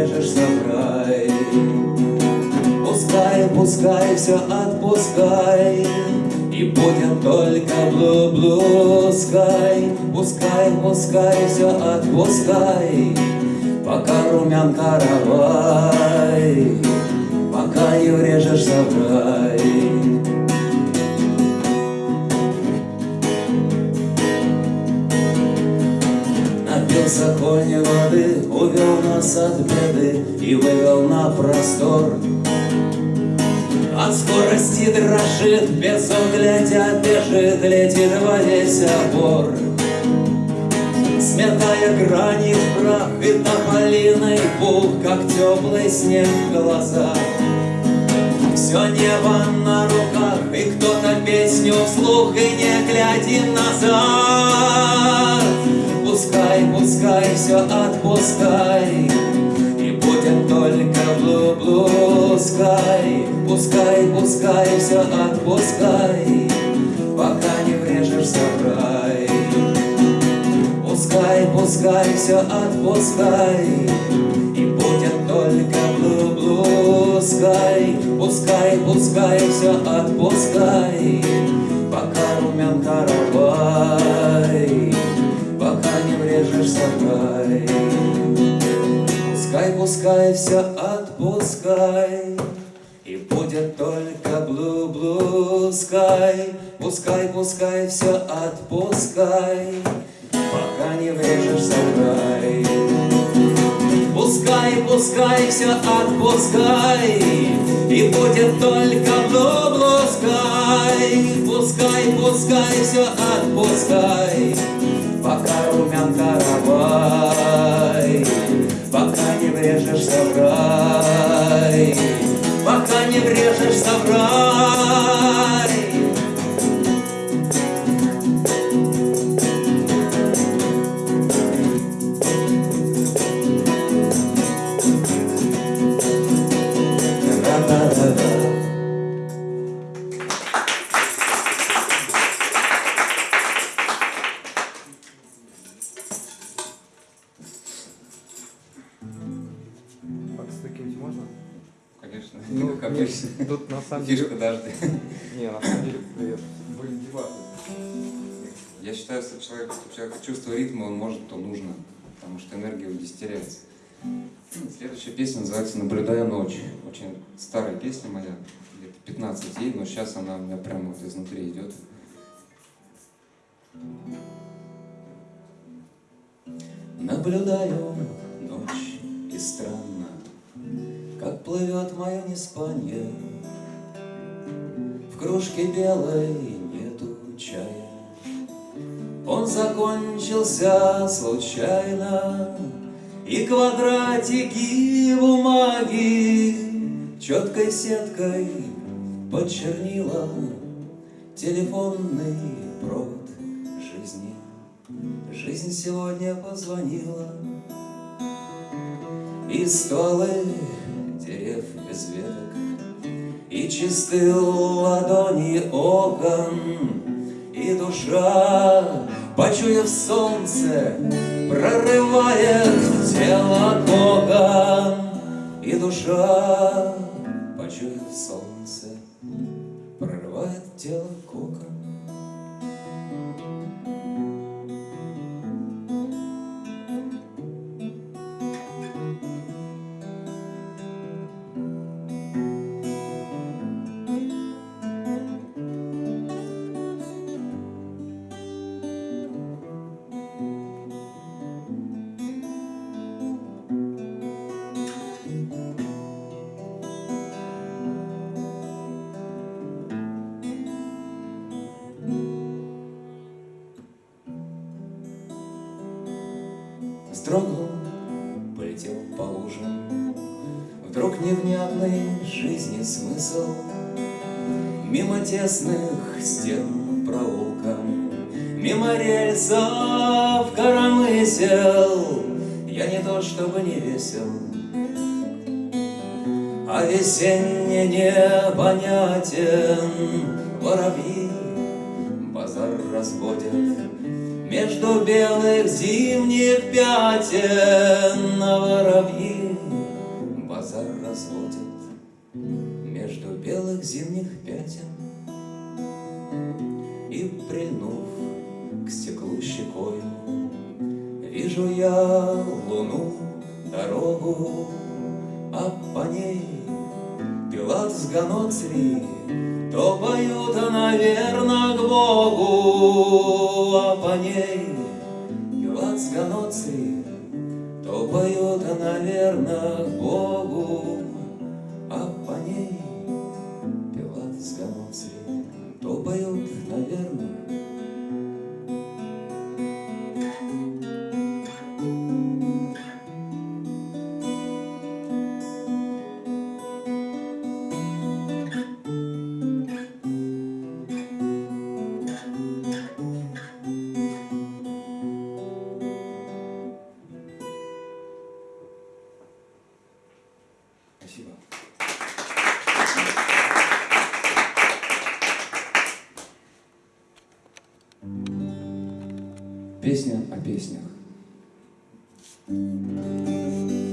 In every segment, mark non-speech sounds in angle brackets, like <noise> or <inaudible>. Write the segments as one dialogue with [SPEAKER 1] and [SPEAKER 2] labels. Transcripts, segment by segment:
[SPEAKER 1] режешь сарай. Пускай, пускай, все отпускай, И будем только блу-блускай. Пускай, пускай, все отпускай, Пока румян каравай, Пока ее режешь сарай. высоконь воды Увел нас от беды и вывел на простор. От скорости дрожит, без оглядя бежит Летит во весь опор Сметая грани в прах и тополиной пух Как теплый снег в глазах. Все небо на руках, и кто-то песню вслух, и не глядя назад. Отпускай, пускай, все отпускай. И будет только блу-блускай Пускай, пускай, все отпускай Пока не врежешься в рай. Пускай, пускай, все отпускай И будет только блу-блускай Пускай, пускай, все отпускай Пока румян король высокой. Пускай, пускай, все отпускай, И будет только блу-блускай. Пускай, пускай, все отпускай, Пока не врежешься в рай. Пускай, пускай, все отпускай, И будет только блу-блускай. Пускай, пускай, все отпускай, пока румян каравай, пока не врежешься в рай, пока не врежешься в рай. Я считаю, что человек, что человек чувство ритма, он может, то нужно, потому что энергия у здесь теряется. Ну, следующая песня называется «Наблюдая ночь». Очень старая песня моя, где-то 15 ей, но сейчас она у меня прямо вот изнутри идет. Наблюдаю ночь и странно, Как плывет мое неспанье. В кружке белой нету чая, он закончился случайно, И квадратики бумаги Четкой сеткой подчернила Телефонный провод жизни. Жизнь сегодня позвонила И стволы дерев без веток И чистые ладони окон И душа почуяв солнце, прорывает тело Бога, и душа, почуяв солнце, прорывает тело Бога. Вздрогнул, полетел по лужам. Вдруг невнятный жизни смысл Мимо тесных стен проулком, Мимо рельсов коромысел. Я не то чтобы не весел, А весенне непонятен. Воробьи Между белых зимних пятен, А воробьи базар разводят Между белых зимних пятен. И прильнув к стеклу щекою, Вижу я луну, дорогу, А по ней Пилат с Ганоцри То поют, наверно, к Богу, А по ней Ганоцри То поют, наверно, к Богу, Песня о песнях. Песни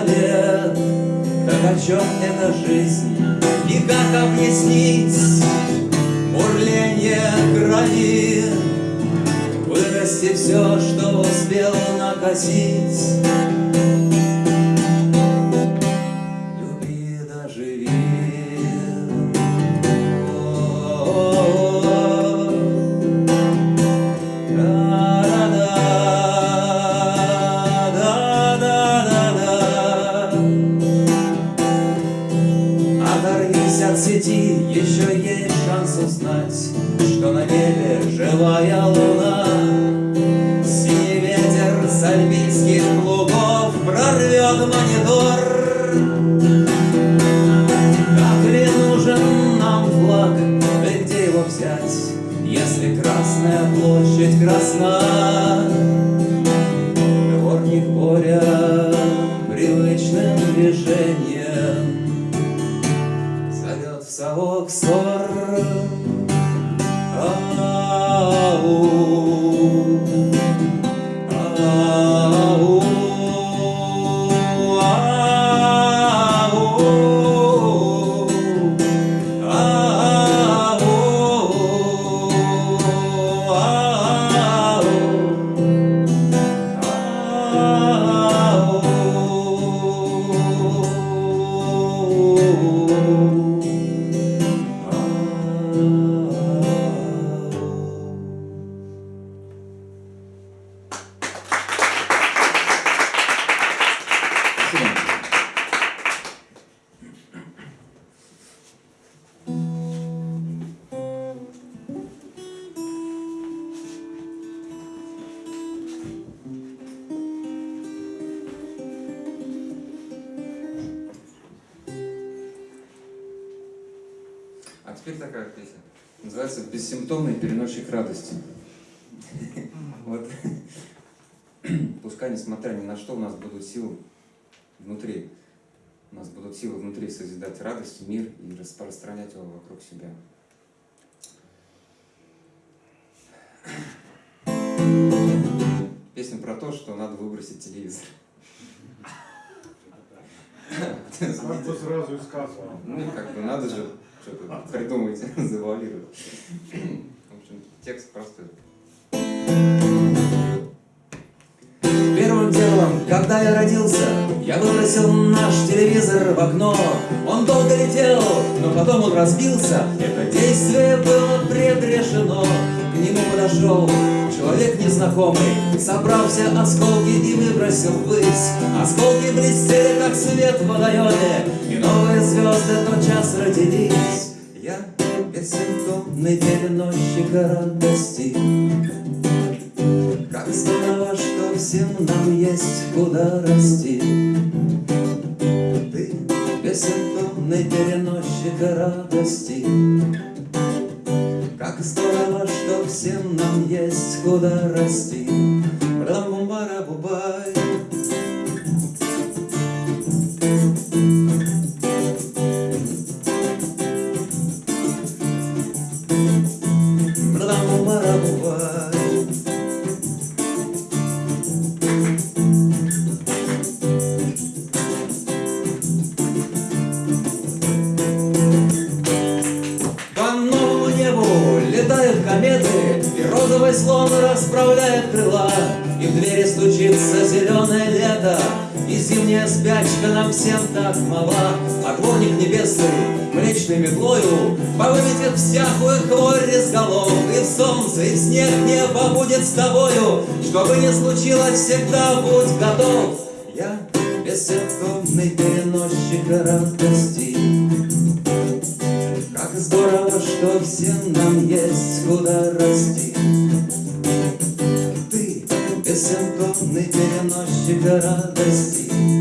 [SPEAKER 1] завет. Так о чем эта жизнь, сети, еще есть шанс узнать, Ни на что, у нас будут силы внутри. У нас будут силы внутри созидать радость, мир и распространять его вокруг себя. Песня про то, что надо выбросить телевизор. Как бы
[SPEAKER 2] сразу и сказал.
[SPEAKER 1] Ну, как бы надо же что-то придумать, <laughs> завуалировать. В общем, текст простой. Делом, когда я родился, я выбросил наш телевизор в окно. Он долго летел, но потом он разбился. Это действие было предрешено. К нему подошел человек незнакомый, собрал все осколки и выбросил ввысь. Осколки блестели, как свет в водоеме, и новые звезды тотчас родились. Я бессимптомный переносчик радости. Есть куда расти. Ты бессимптомный переносчик радости. Небесный млечной метлою Повыметет всякую хворь из голов, И в солнце, и в снег небо будет с тобою, Что бы ни случилось, всегда будь готов. Я бессимптомный переносчик радости. Как здорово, что всем нам есть куда расти. Ты бессимптомный переносчик радости.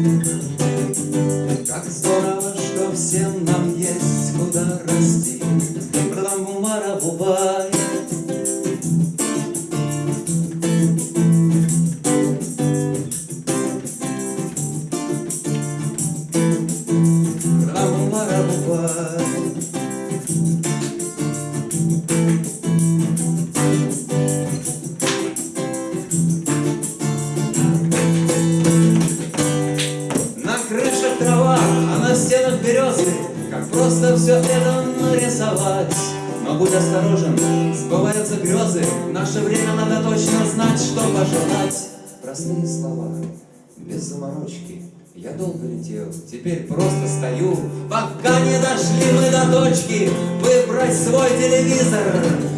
[SPEAKER 1] Просто все это нарисовать. Но будь осторожен, сбываются грезы. В наше время надо точно знать, что пожелать. Простые слова, без заморочки. Я долго летел, теперь просто стою. Пока не дошли мы до точки Выбрать свой телевизор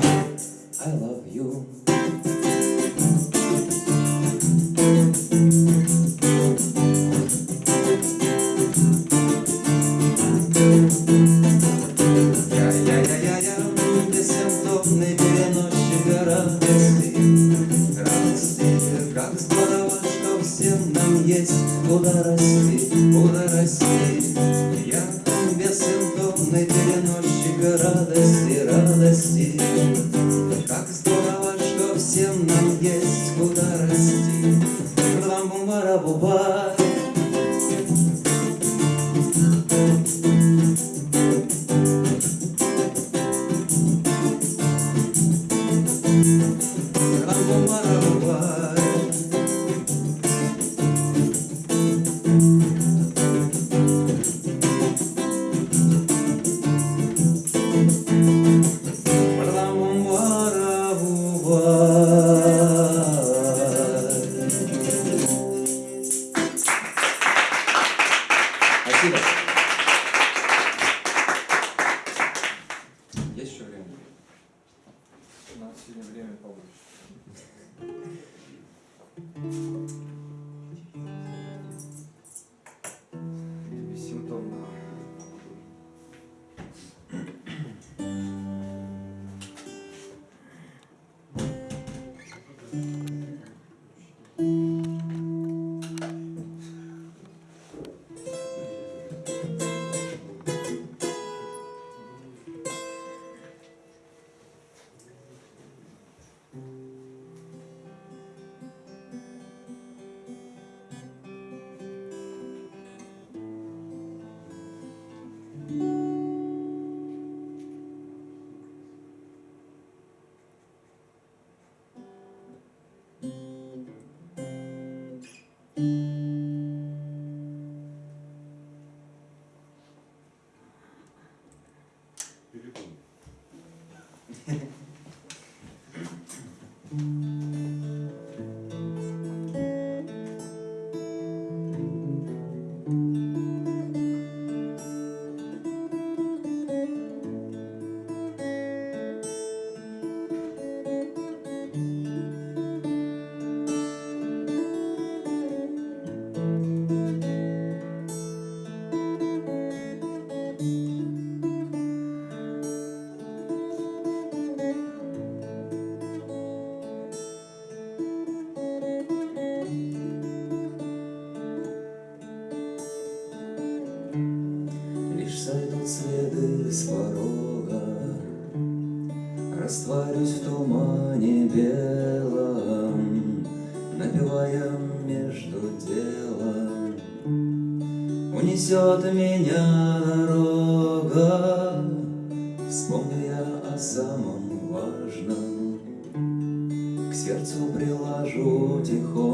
[SPEAKER 3] 음. <laughs> <laughs>
[SPEAKER 1] унесет меня дорога. Вспомню я о самом важном, к сердцу приложу тихо.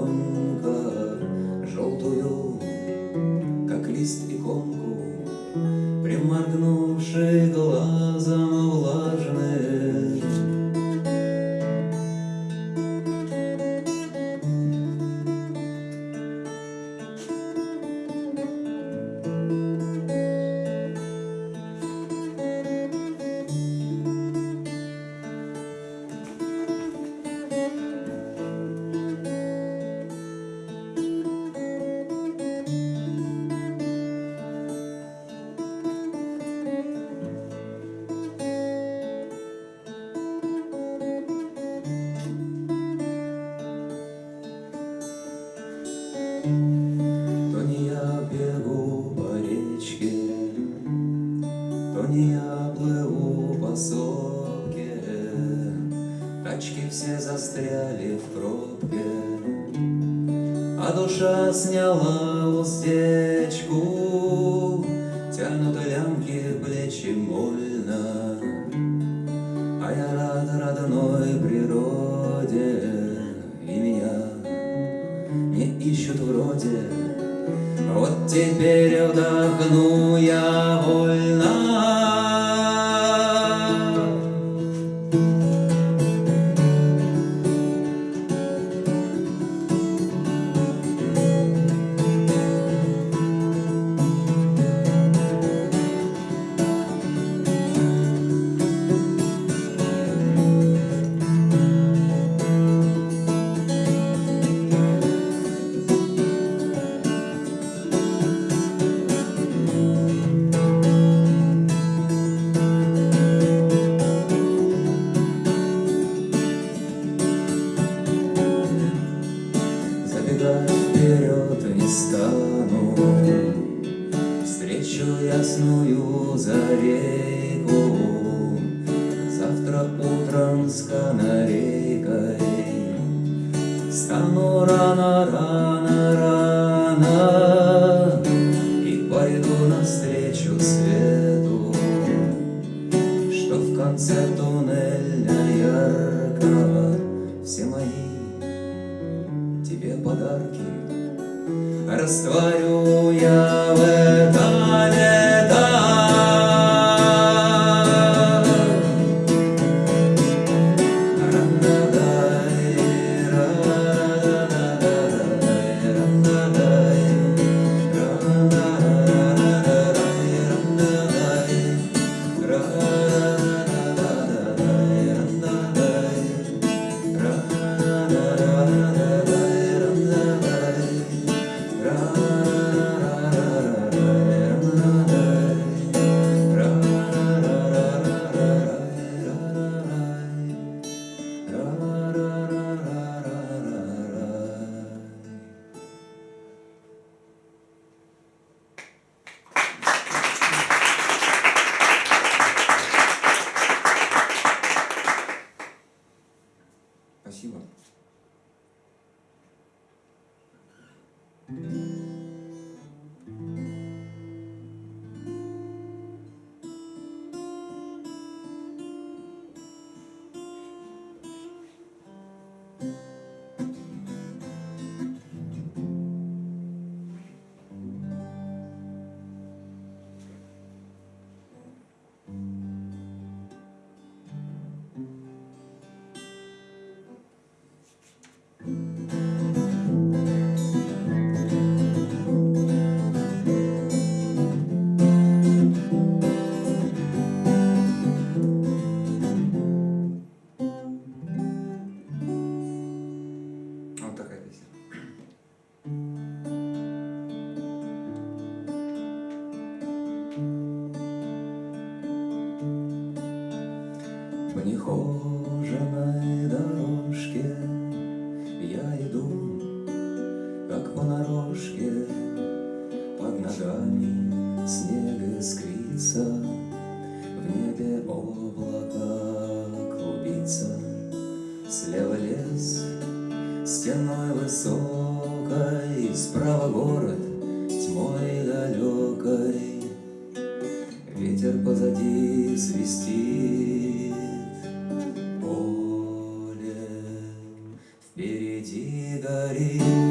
[SPEAKER 1] somebody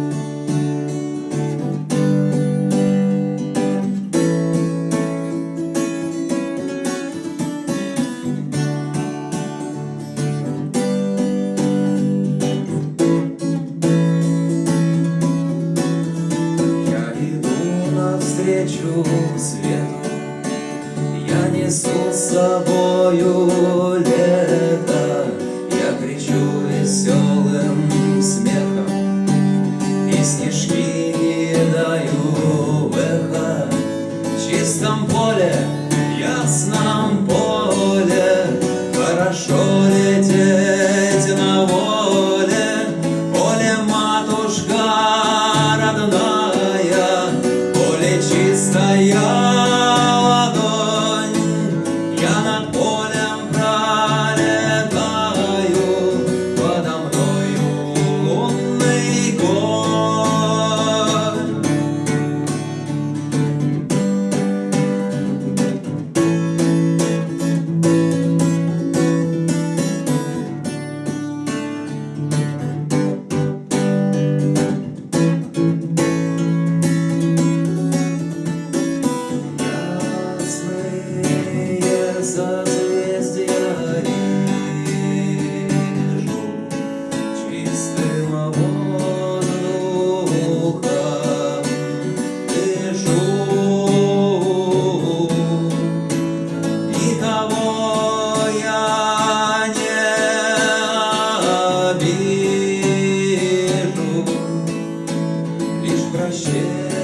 [SPEAKER 1] granjeiro.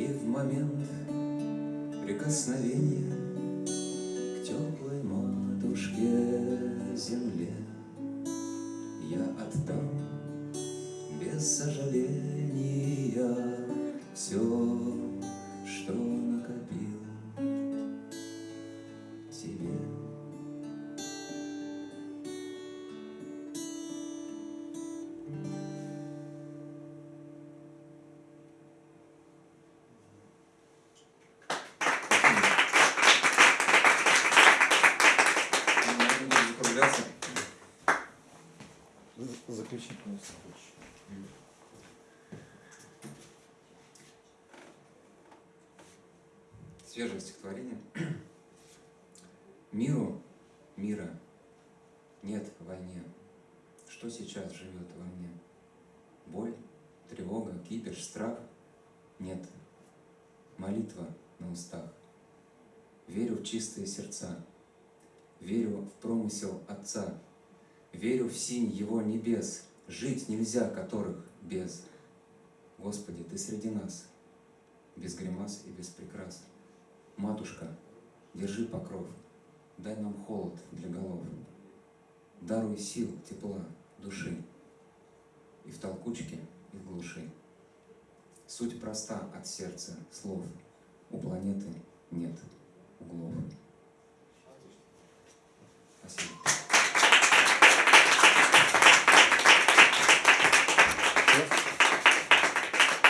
[SPEAKER 1] И в момент прикосновения К теплой матушке земле Свежее стихотворение. Миру, мира нет в войне. Что сейчас живет во мне? Боль, тревога, кипиш, страх? Нет. Молитва на устах. Верю в чистые сердца. Верю в промысел Отца. Верю в синь Его небес, Жить нельзя которых без. Господи, Ты среди нас, без гримас и без прикрас. Матушка, держи покров, дай нам холод для голов. Даруй сил, тепла, души, и в толкучке, и в глуши. Суть проста от сердца слов, у планеты нет углов. Спасибо.